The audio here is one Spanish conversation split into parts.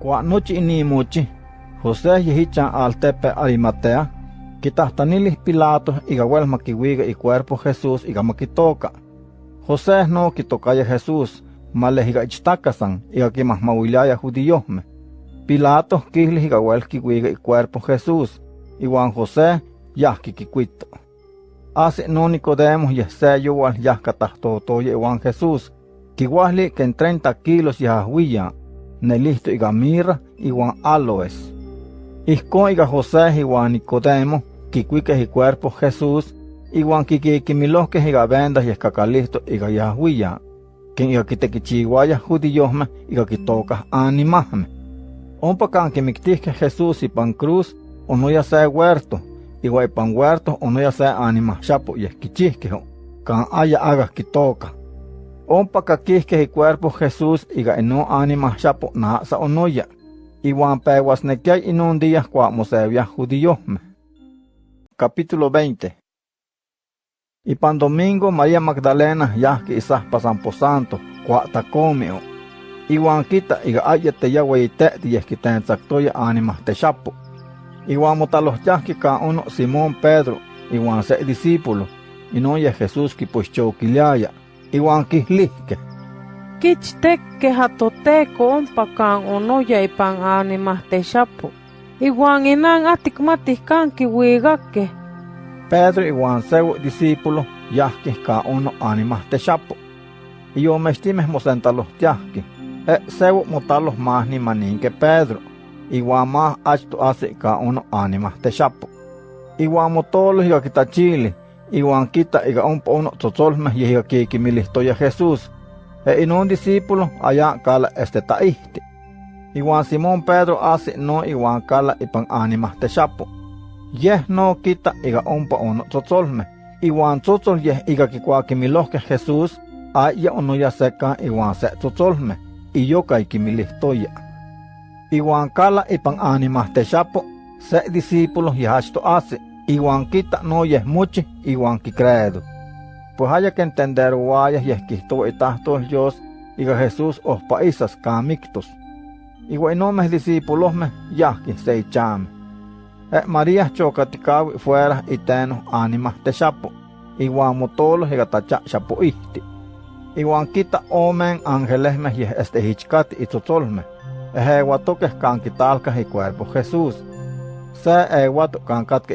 Kua nochi inimuchi, José yehichan altepe Arimatea, quitahtanilis Pilato iga wel maquihuiga y cuerpo Jesús iga maquitoca. José no quitocaya Jesús, male iga ichtakasan iga quimahmauiliaya judíosme. Pilato quihli iga wel quihuiga y cuerpo Jesús, iguan José yahki. Hace no Nicodemo yehse yuwal yahcatahtotoye iwan Jesús, quihuahli que en 30 kilos yahuiya, nelisto iga mirra iwan aloes. Ihcon iga José iwan Nicodemo, quicuique y cuerpo Jesús, iwan quiquiquimilohque iga vendas yescacalisto iga yahuiya, quien iga quitequichihuaya judíosme iga quitocas animahme. Ompa can quimictihque Jesús ipan cruz, o no ya sea huerto, igual pan huerto o no ya sea anima chapo y esquichihquejo, can haya hagas quitoca. Ompa caquisque y cuerpo Jesús iga eno anima chapo nasa o no ya, igual peguas nequiay en un día cua mosevia judíosme. Capítulo 20 Y pan domingo María Magdalena ya que isas pasan santo, cua tacomeo. Iwan kita iga ayete ya weyte di esquiten zactoya anima te chapo. Iwan motalohchahki ka uno Simón Pedro, iwan se discípulo, y no ya Jesús ki puxchokiliaya, iwan kihlihke. Kichteke hatoteko ompa kan ono ya ipan animas te chapo. Iwan inan atikmatih kan kiwigake. Pedro iwan sewo discípulo yahki ka uno animas te chapo. Iyo mestime mosentalohtiahki, e sewo motalos mahni maninke Pedro igual más achto hace ka uno anima te chapo. Igual motolo igual kita iga umpa uno tzotzolme yiga kiki milistoya Jesús. E in un discípulo allá kala este taihti. Igual Simón Pedro hace no igual kala ipan anima te chapo. Yeh no kita iga umpa uno tzotzolme. Igual tzotzol yeh iga kikuaki milohke Jesús, aya uno ya seca igual se tzotzolme. Y yo kai kimilistoya. Iwan kala ipan animas te chapo, se discípulos y hachto hace, iwan quita no yeh muchi, iwan ki credo. Pues haya que entender guayas y esquisto itahtos Dios, iga Jesús os paisas camictos. Igual no me discípulos me, ya que se chame. E María chocaticawi fuera y teno animas te chapo, iwan motolos y gatacha chapo ihti. Iwan quita omen ángeles me y este hichcati y totolme. Ejeguatoque canquitalca y cuerpo Jesús. Se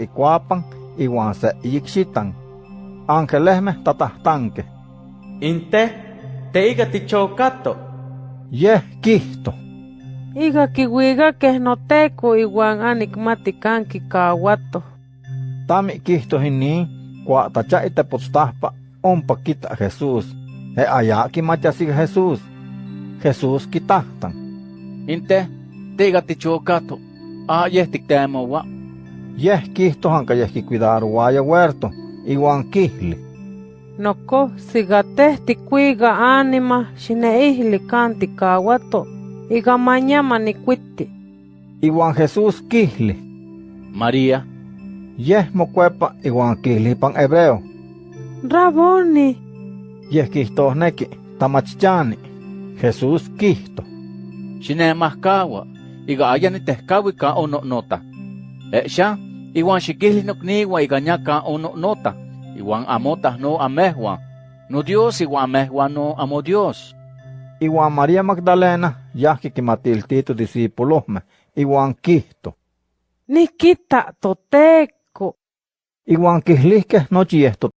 y cuapan, iguan se yixitan. Angelesme tatahtanque. Inte, te iga tichocato. Yeh quisto. Iga kiwiga que no teco iguan anicmaticanqui cahuato. Tami quisto hini, cua tacha ite postahpa, ompa quita Jesús. E allá machasig Jesús. Jesús quitahtan. Inte, tiga tichocato. Ah, yeh tictemowa. Yeh quisto hanca yeh cuidar guaya huerto, iguan quihli. Noco sigate ticuiga anima xineihli canti cahuato. Iga mañama ni cuiti. Iguan Jesús quihli. María, Yeh mocuepa iguan quihli pan hebreo. Raboni. Yeh quistohneki, tamachichani. Jesús quisto. xinemahcaua, iga aya nitehcaui ka ono nota. Exa, iwan xiquihli nocniwa iga ña ka ono nota, iwan amotah no amehua, no Dios iwan amehua no amo Dios. Iguan María Magdalena yahki quimatiltito discípulosme, iguan quihto. Nikita toteco. Iguan quihlihque nochi esto